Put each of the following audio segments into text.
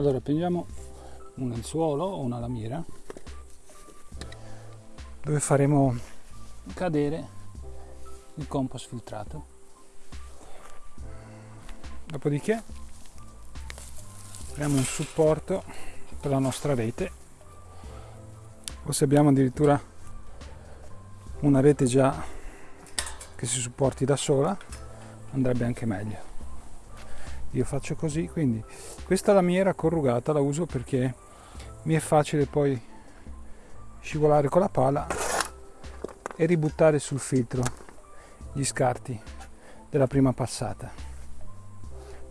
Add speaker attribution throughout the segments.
Speaker 1: allora prendiamo un lenzuolo o una lamiera dove faremo cadere il compost filtrato. Dopodiché abbiamo un supporto per la nostra rete o se abbiamo addirittura una rete già che si supporti da sola andrebbe anche meglio io faccio così quindi questa lamiera corrugata la uso perché mi è facile poi scivolare con la pala e ributtare sul filtro gli scarti della prima passata.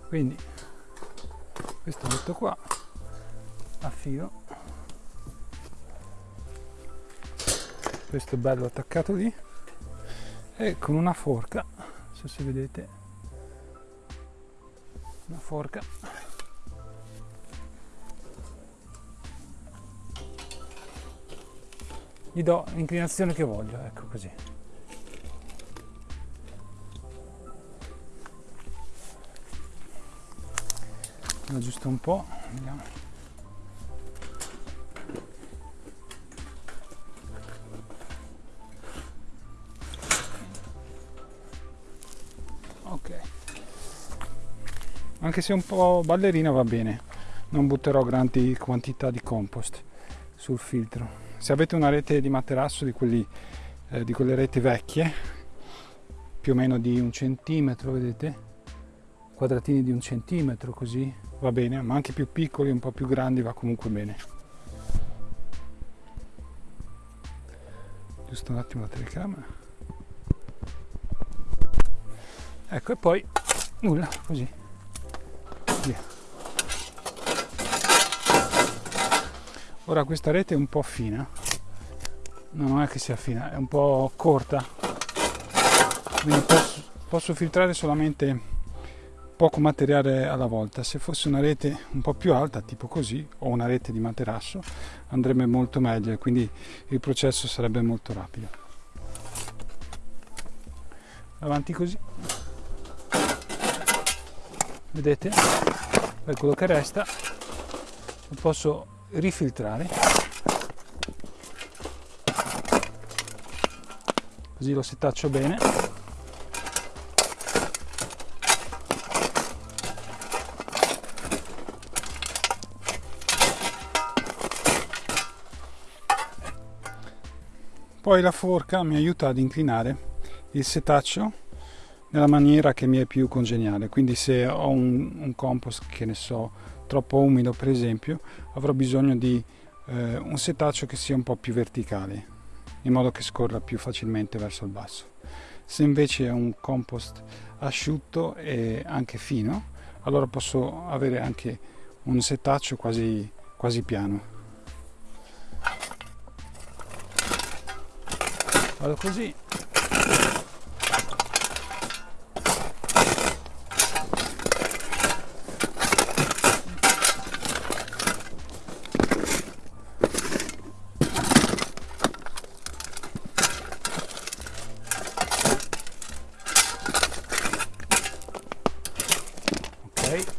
Speaker 1: Quindi questo metto qua a filo questo bello attaccato lì. E con una forca se vedete una forca. Gli do l'inclinazione che voglio ecco così. Aggiusto un po' vediamo anche se un po' ballerina va bene. Non butterò grandi quantità di compost sul filtro. Se avete una rete di materasso di, quelli, eh, di quelle reti vecchie più o meno di un centimetro vedete? Quadratini di un centimetro così va bene ma anche più piccoli un po' più grandi va comunque bene. Giusto un attimo la telecamera. Ecco e poi nulla così via. Ora questa rete è un po' fina, no, non è che sia fina, è un po' corta, quindi posso, posso filtrare solamente poco materiale alla volta. Se fosse una rete un po' più alta, tipo così, o una rete di materasso, andrebbe molto meglio e quindi il processo sarebbe molto rapido. Avanti così vedete? Per quello che resta lo posso rifiltrare. Così lo setaccio bene. Poi la forca mi aiuta ad inclinare il setaccio nella maniera che mi è più congeniale. Quindi se ho un, un compost che ne so troppo umido per esempio avrò bisogno di eh, un setaccio che sia un po' più verticale in modo che scorra più facilmente verso il basso. Se invece è un compost asciutto e anche fino allora posso avere anche un setaccio quasi, quasi piano. Vado così right?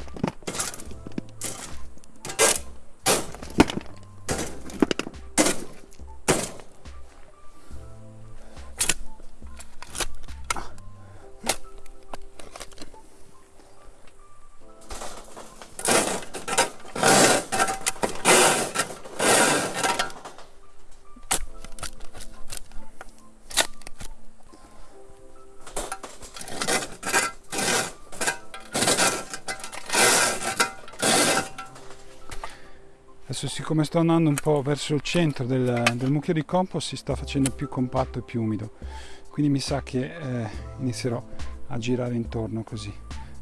Speaker 1: Adesso siccome sto andando un po' verso il centro del, del mucchio di compost si sta facendo più compatto e più umido. Quindi mi sa che eh, inizierò a girare intorno così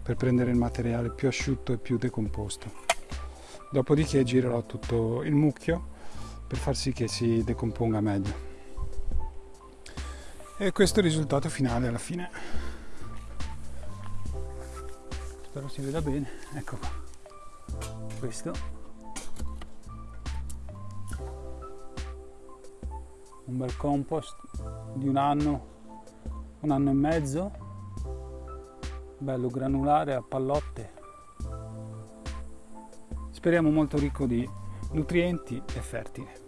Speaker 1: per prendere il materiale più asciutto e più decomposto. Dopodiché girerò tutto il mucchio per far sì che si decomponga meglio. E questo è il risultato finale alla fine. Spero si veda bene. Ecco qua. Questo un bel compost di un anno, un anno e mezzo, bello granulare a pallotte. speriamo molto ricco di nutrienti e fertile.